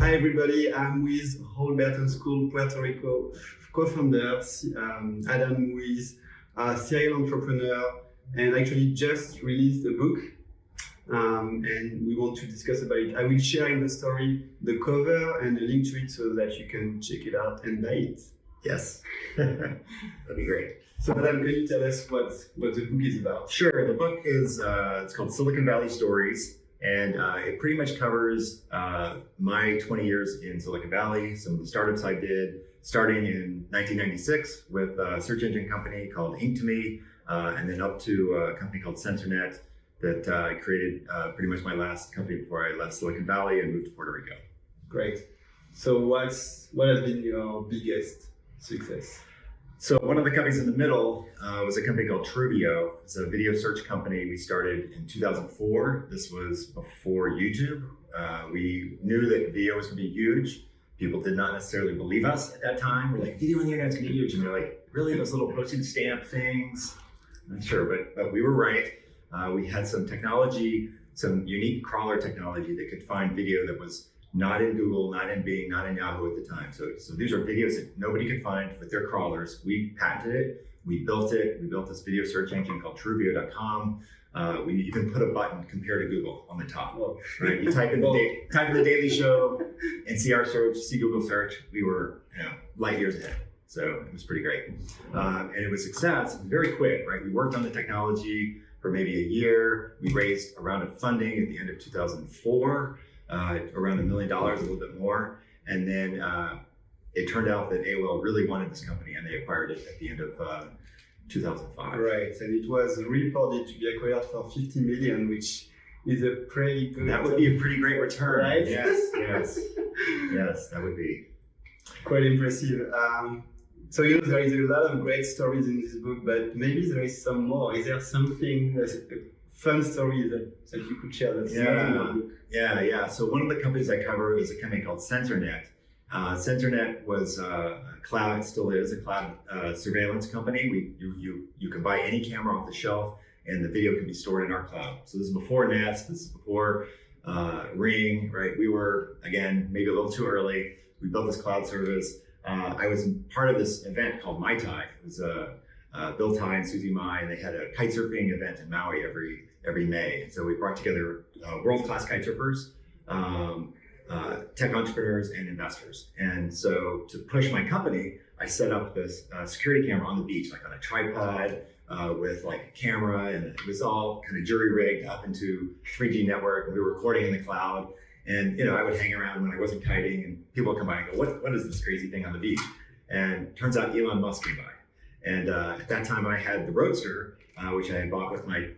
Hi everybody, I'm with Holberton School Puerto Rico co-founder um, Adam, who is a serial entrepreneur and actually just released a book. Um, and we want to discuss about it. I will share in the story the cover and the link to it so that you can check it out and buy it. Yes, that'd be great. So, Adam, can you tell us what what the book is about? Sure. The book is uh, it's called Silicon Valley Stories, and uh, it pretty much covers uh, my 20 years in Silicon Valley, some of the startups I did, starting in 1996 with a search engine company called Inktomi, uh, and then up to a company called CensorNet that uh, I created uh, pretty much my last company before I left Silicon Valley and moved to Puerto Rico. Great. So what's what has been your biggest success? So one of the companies in the middle uh, was a company called Truveo. It's a video search company we started in 2004. This was before YouTube. Uh, we knew that video was going to be huge. People did not necessarily believe us at that time. We're like, video on the internet's going to be huge. And they're like, really? Those little postage stamp things? I'm not sure, but, but we were right. Uh, we had some technology, some unique crawler technology that could find video that was not in Google, not in Bing, not in Yahoo at the time. So, so these are videos that nobody could find with their crawlers. We patented it, we built it, we built this video search engine called Truveo.com. Uh, we even put a button compare to Google on the top. Right? You type in the da- type in the Daily Show and see our search, see Google search. We were you know, light years ahead. So it was pretty great. Um, and it was success, very quick, right? We worked on the technology for maybe a year. We raised a round of funding at the end of 2004 uh, around a million dollars, a little bit more. And then uh, it turned out that AOL really wanted this company and they acquired it at the end of uh, 2005. Right, and it was reported to be acquired for 50 million, which is a pretty good. That would be a pretty great return. Right? Yes, yes, yes, that would be. Quite impressive. Um, so you know there is a lot of great stories in this book, but maybe there is some more. Is there something, a fun story that, that you could share that's yeah. Yeah, yeah. So one of the companies I cover is a company called CensorNet. Uh, CensorNet was uh, a cloud, still is a cloud uh, surveillance company. We you, you you can buy any camera off the shelf, and the video can be stored in our cloud. So this is before Nest. This is before uh, Ring. Right? We were again maybe a little too early. We built this cloud service. Uh, I was part of this event called Mai Tai. It was uh, Bill Tai and Susi Mai, and they had a kite surfing event in Maui every every May. So we brought together uh, world-class kite surfers, um, uh, tech entrepreneurs, and investors. And so to push my company, I set up this uh, security camera on the beach, like on a tripod uh, with like a camera, and it was all kind of jury rigged up into 3G network. And we were recording in the cloud. And you know, I would hang around when I wasn't kiting, and people would come by and go, "What? What is this crazy thing on the beach?" And turns out Elon Musk came by. And uh, at that time, I had the Roadster, uh, which I had bought with my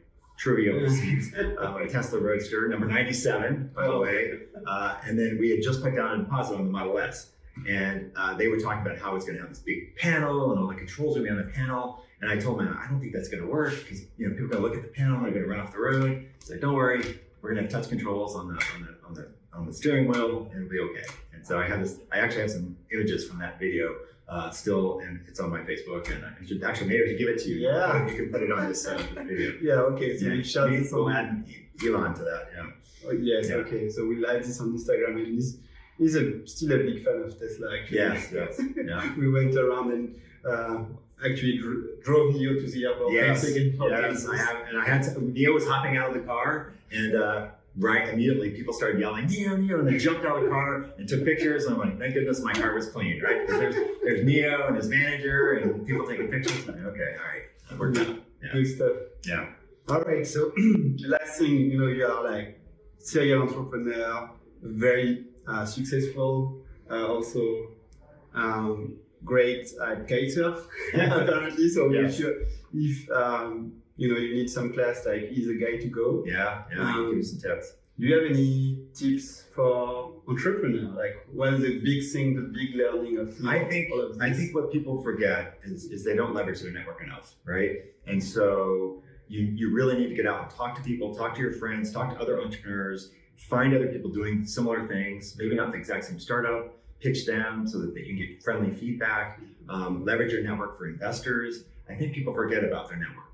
Truveo receipts, uh, a Tesla Roadster, number 97, by the way. Uh, and then we had just put down a deposit on the Model S. And uh, they were talking about how it's going to have this big panel and all the controls are going to be on the panel. And I told them, I don't think that's going to work because you know people are going to look at the panel and they're going to run off the road. So don't worry, we're going to have touch controls on the on the on the on the steering wheel and it'll be okay. And so I have this. I actually have some images from that video uh, still, and it's on my Facebook. And I should actually maybe I should give it to you. Yeah, you can put it on this, uh, this video. Yeah, okay. So yeah. we shall Maybe we'll add Elon to that. Yeah. Oh, yes. Yeah. Okay. So we'll add this on Instagram, and he's he's a, still a big fan of Tesla. Actually. Yes. Yes. Yeah. we went around and. Uh, actually drove Neo to the airport. Yes, and yes, I have, and I had to, Neo was hopping out of the car, and uh, right immediately people started yelling Neo, Neo, and they jumped out of the car and took pictures. And I'm like, thank goodness my car was clean, right? Because there's there's Neo and his manager and people taking pictures. I'm like, okay, all right, that worked out. Yeah. Good stuff. Yeah. All right. So the last thing, you know, you are like serial entrepreneur, very uh, successful, uh, also um, great at kitesurf apparently. So Yes. if you if um, you know you need some class, like he's a guy to go. Yeah, yeah. Can give you some tips. Do you have any tips for entrepreneur? Like, what is the big thing, the big learning of? I think of I think what people forget is, is they don't leverage their network enough, right? And so you you really need to get out and talk to people, talk to your friends, talk to other entrepreneurs, find other people doing similar things, maybe not the exact same startup, pitch them so that they can get friendly feedback, um, leverage your network for investors. I think people forget about their network.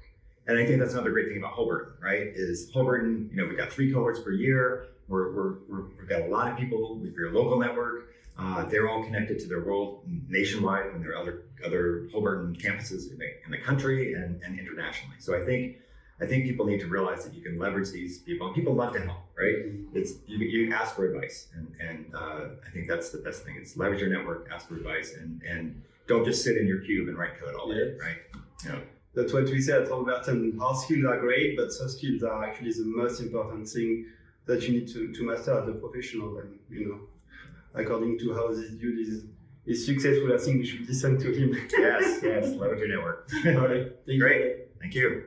And I think that's another great thing about Holberton, right? Is Holberton, you know, we've got three cohorts per year. We're, we're, we're, we've got a lot of people with your local network. Uh, they're all connected to their world nationwide and there are other other Holberton campuses in the, in the country and, and internationally. So I think I think people need to realize that you can leverage these people. And people love to help, right? It's you, you ask for advice, and and uh, I think that's the best thing. Is leverage your network, ask for advice, and and don't just sit in your cube and write code all day, Yes. right? You know, That's what we say at Holberton. Hard skills are great, but soft skills are actually the most important thing that you need to, to master as a professional. And you know, according to how this dude is is successful, I think we should listen to him. yes, yes, leverage your network. All right. Thank you. Great. Thank you.